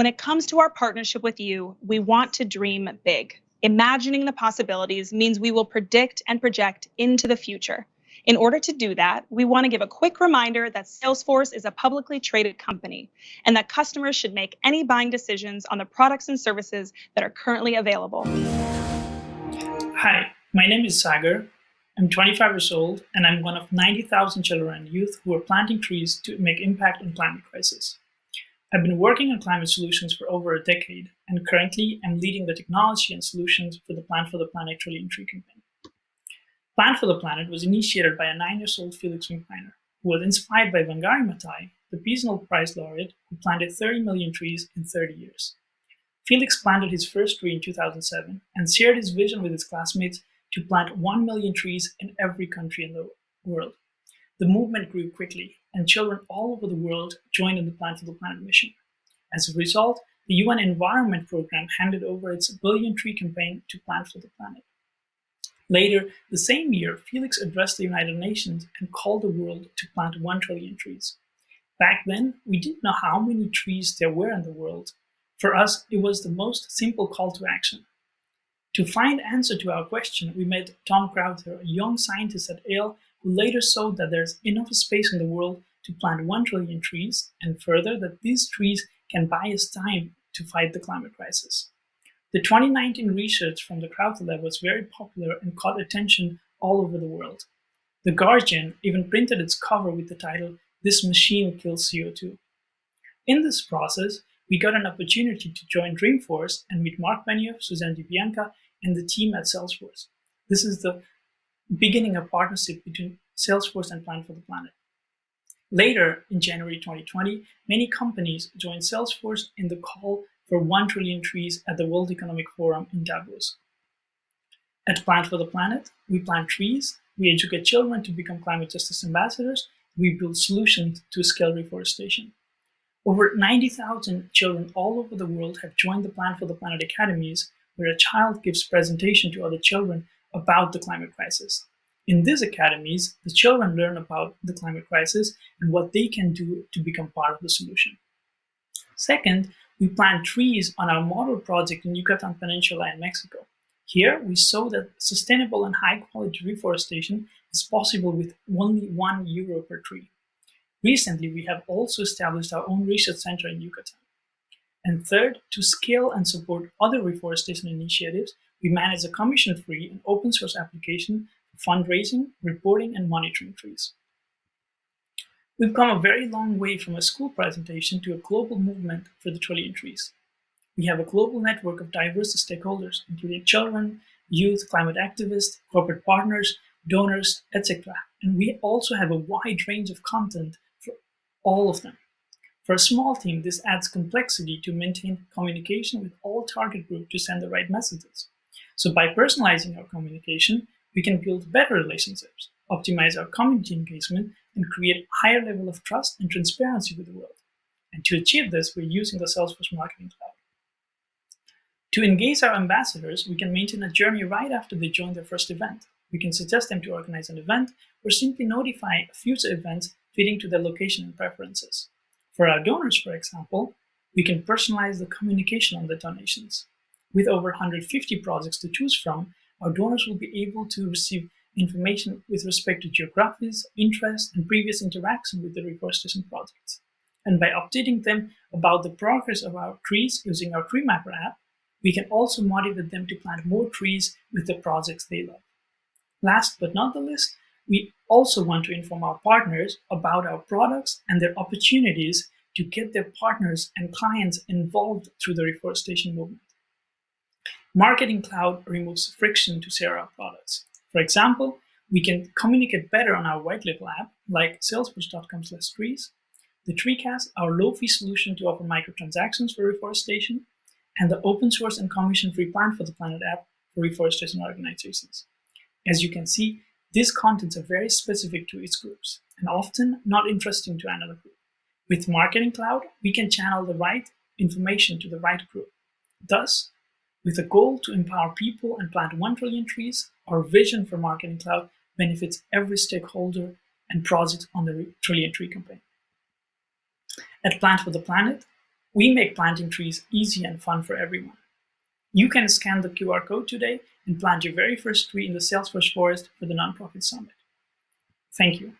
When it comes to our partnership with you, we want to dream big. Imagining the possibilities means we will predict and project into the future. In order to do that, we want to give a quick reminder that Salesforce is a publicly traded company and that customers should make any buying decisions on the products and services that are currently available. Hi, my name is Sagar. I'm 25 years old and I'm one of 90,000 children and youth who are planting trees to make impact on climate crisis. I've been working on climate solutions for over a decade, and currently I'm leading the technology and solutions for the Plant for the Planet Trillion Tree campaign. Plant for the Planet was initiated by a nine-year-old Felix Finkbeiner, who was inspired by Wangari Maathai, the Peace Nobel Prize laureate who planted 30 million trees in 30 years. Felix planted his first tree in 2007 and shared his vision with his classmates to plant 1 million trees in every country in the world. The movement grew quickly, and children all over the world joined in the Plant for the Planet mission. As a result, the UN Environment Programme handed over its Billion Tree campaign to Plant for the Planet. Later, the same year, Felix addressed the United Nations and called the world to plant 1 trillion trees. Back then, we didn't know how many trees there were in the world. For us, it was the most simple call to action. To find answer to our question, we met Tom Crowther, a young scientist at Yale who later showed that there's enough space in the world to plant 1 trillion trees, and further that these trees can buy us time to fight the climate crisis. The 2019 research from the Crowther Lab was very popular and caught attention all over the world. The Guardian even printed its cover with the title, This Machine Kills CO2. In this process, we got an opportunity to join Dreamforce and meet Marc Benioff, Suzanne DiBianca, and the team at Salesforce. This is the beginning a partnership between Salesforce and Plant for the Planet. Later, in January 2020, many companies joined Salesforce in the call for 1 trillion trees at the World Economic Forum in Davos. At Plant for the Planet, we plant trees, we educate children to become climate justice ambassadors, we build solutions to scale reforestation. Over 90,000 children all over the world have joined the Plant for the Planet Academies, where a child gives presentation to other children about the climate crisis. In these academies, the children learn about the climate crisis and what they can do to become part of the solution. Second, we plant trees on our model project in Yucatan Peninsula in Mexico. Here, we saw that sustainable and high-quality reforestation is possible with only one euro per tree. Recently, we have also established our own research center in Yucatan. And third, to scale and support other reforestation initiatives, we manage a commission-free and open source application for fundraising, reporting, and monitoring trees. We've come a very long way from a school presentation to a global movement for the trillion trees. We have a global network of diverse stakeholders, including children, youth, climate activists, corporate partners, donors, etc. And we also have a wide range of content for all of them. For a small team, this adds complexity to maintain communication with all target groups to send the right messages. So by personalizing our communication, we can build better relationships, optimize our community engagement, and create a higher level of trust and transparency with the world. And to achieve this, we're using the Salesforce Marketing Cloud. To engage our ambassadors, we can maintain a journey right after they join their first event. We can suggest them to organize an event or simply notify future events fitting to their location and preferences. For our donors, for example, we can personalize the communication on the donations. With over 150 projects to choose from, our donors will be able to receive information with respect to geographies, interests, and previous interaction with the reforestation projects. And by updating them about the progress of our trees using our Tree Mapper app, we can also motivate them to plant more trees with the projects they love. Last but not the least, we also want to inform our partners about our products and their opportunities to get their partners and clients involved through the reforestation movement. Marketing Cloud removes friction to share our products. For example, we can communicate better on our white label app, like salesforce.com slash trees, the TreeCast, our low-fee solution to offer microtransactions for reforestation, and the open source and commission-free Plant for the Planet app for reforestation organizations. As you can see, these contents are very specific to its groups, and often not interesting to another group. With Marketing Cloud, we can channel the right information to the right group. Thus, with a goal to empower people and plant 1 trillion trees, our vision for Marketing Cloud benefits every stakeholder and project on the Trillion Tree campaign. At Plant for the Planet, We make planting trees easy and fun for everyone. You can scan the QR code today and plant your very first tree in the Salesforce Forest for the Nonprofit Summit. Thank you.